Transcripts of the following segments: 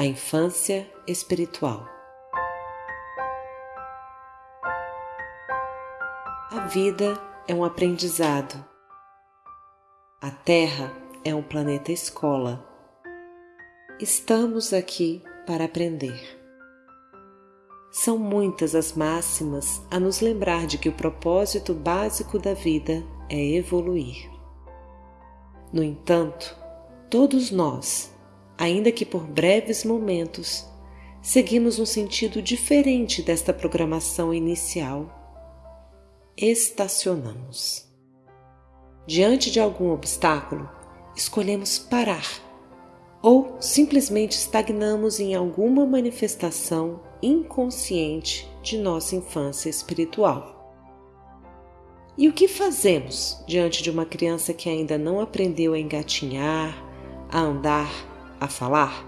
A infância espiritual. A vida é um aprendizado. A Terra é um planeta escola. Estamos aqui para aprender. São muitas as máximas a nos lembrar de que o propósito básico da vida é evoluir. No entanto, todos nós, ainda que por breves momentos, seguimos um sentido diferente desta programação inicial. Estacionamos. Diante de algum obstáculo, escolhemos parar ou simplesmente estagnamos em alguma manifestação inconsciente de nossa infância espiritual. E o que fazemos diante de uma criança que ainda não aprendeu a engatinhar, a andar, a falar?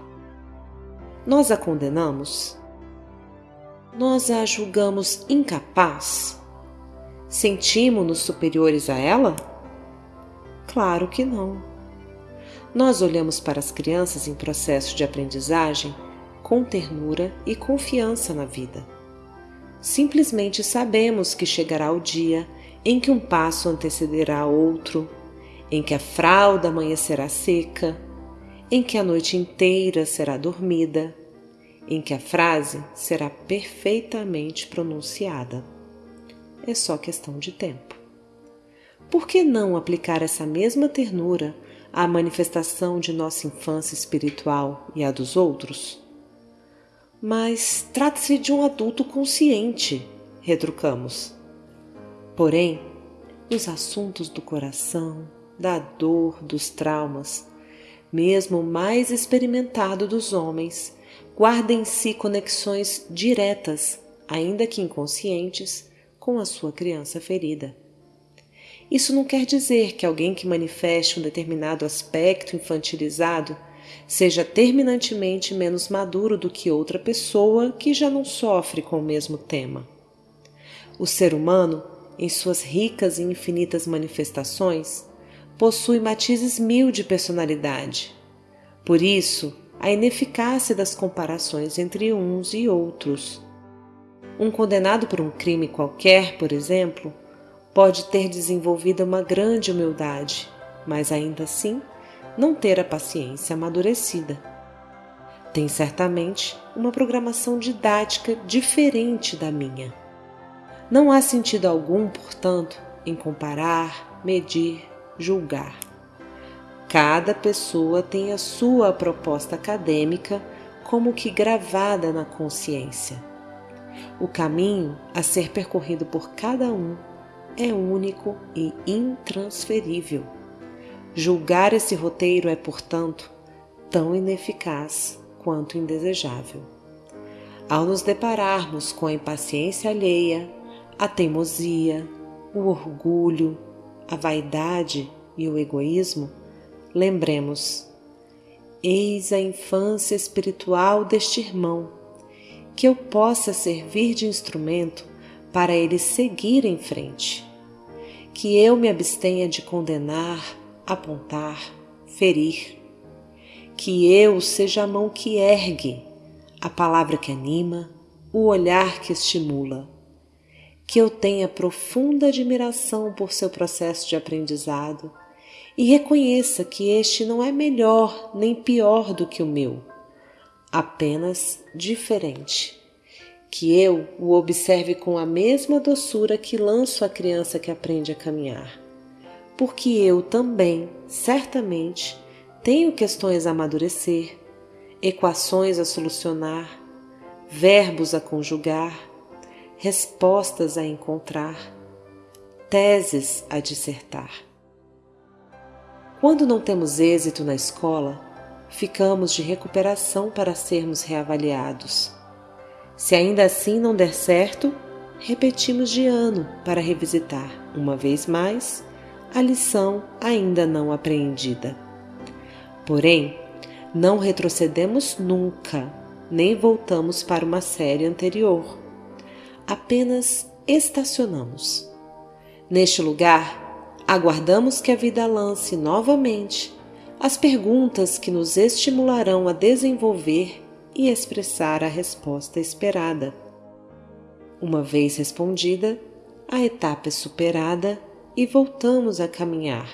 Nós a condenamos? Nós a julgamos incapaz? Sentimos-nos superiores a ela? Claro que não. Nós olhamos para as crianças em processo de aprendizagem com ternura e confiança na vida. Simplesmente sabemos que chegará o dia em que um passo antecederá outro, em que a fralda amanhecerá seca, em que a noite inteira será dormida, em que a frase será perfeitamente pronunciada. É só questão de tempo. Por que não aplicar essa mesma ternura à manifestação de nossa infância espiritual e à dos outros? Mas trata-se de um adulto consciente, retrucamos. Porém, nos assuntos do coração, da dor, dos traumas, mesmo o mais experimentado dos homens, guarda em si conexões diretas, ainda que inconscientes, com a sua criança ferida. Isso não quer dizer que alguém que manifeste um determinado aspecto infantilizado seja terminantemente menos maduro do que outra pessoa que já não sofre com o mesmo tema. O ser humano, em suas ricas e infinitas manifestações, possui matizes mil de personalidade. Por isso, a ineficácia das comparações entre uns e outros. Um condenado por um crime qualquer, por exemplo, pode ter desenvolvido uma grande humildade, mas ainda assim não ter a paciência amadurecida. Tem certamente uma programação didática diferente da minha. Não há sentido algum, portanto, em comparar, medir, julgar. Cada pessoa tem a sua proposta acadêmica como que gravada na consciência. O caminho a ser percorrido por cada um é único e intransferível. Julgar esse roteiro é, portanto, tão ineficaz quanto indesejável. Ao nos depararmos com a impaciência alheia, a teimosia, o orgulho, a vaidade e o egoísmo, lembremos: eis a infância espiritual deste irmão, que eu possa servir de instrumento para ele seguir em frente, que eu me abstenha de condenar, apontar, ferir, que eu seja a mão que ergue, a palavra que anima, o olhar que estimula que eu tenha profunda admiração por seu processo de aprendizado e reconheça que este não é melhor nem pior do que o meu, apenas diferente. Que eu o observe com a mesma doçura que lanço à criança que aprende a caminhar, porque eu também, certamente, tenho questões a amadurecer, equações a solucionar, verbos a conjugar respostas a encontrar, teses a dissertar. Quando não temos êxito na escola, ficamos de recuperação para sermos reavaliados. Se ainda assim não der certo, repetimos de ano para revisitar, uma vez mais, a lição ainda não apreendida. Porém, não retrocedemos nunca, nem voltamos para uma série anterior apenas estacionamos. Neste lugar, aguardamos que a vida lance novamente as perguntas que nos estimularão a desenvolver e expressar a resposta esperada. Uma vez respondida, a etapa é superada e voltamos a caminhar.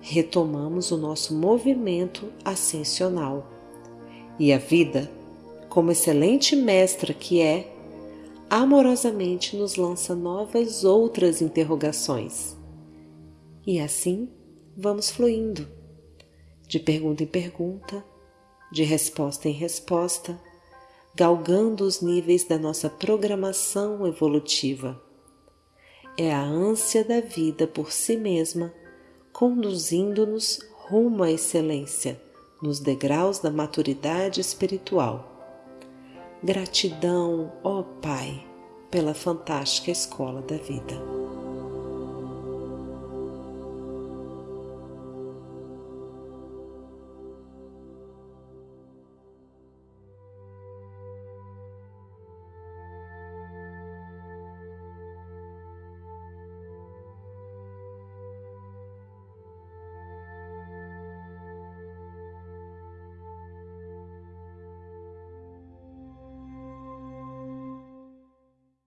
Retomamos o nosso movimento ascensional. E a vida, como excelente mestra que é, amorosamente nos lança novas outras interrogações. E assim vamos fluindo, de pergunta em pergunta, de resposta em resposta, galgando os níveis da nossa programação evolutiva. É a ânsia da vida por si mesma conduzindo-nos rumo à excelência nos degraus da maturidade espiritual. Gratidão, ó Pai, pela fantástica escola da vida.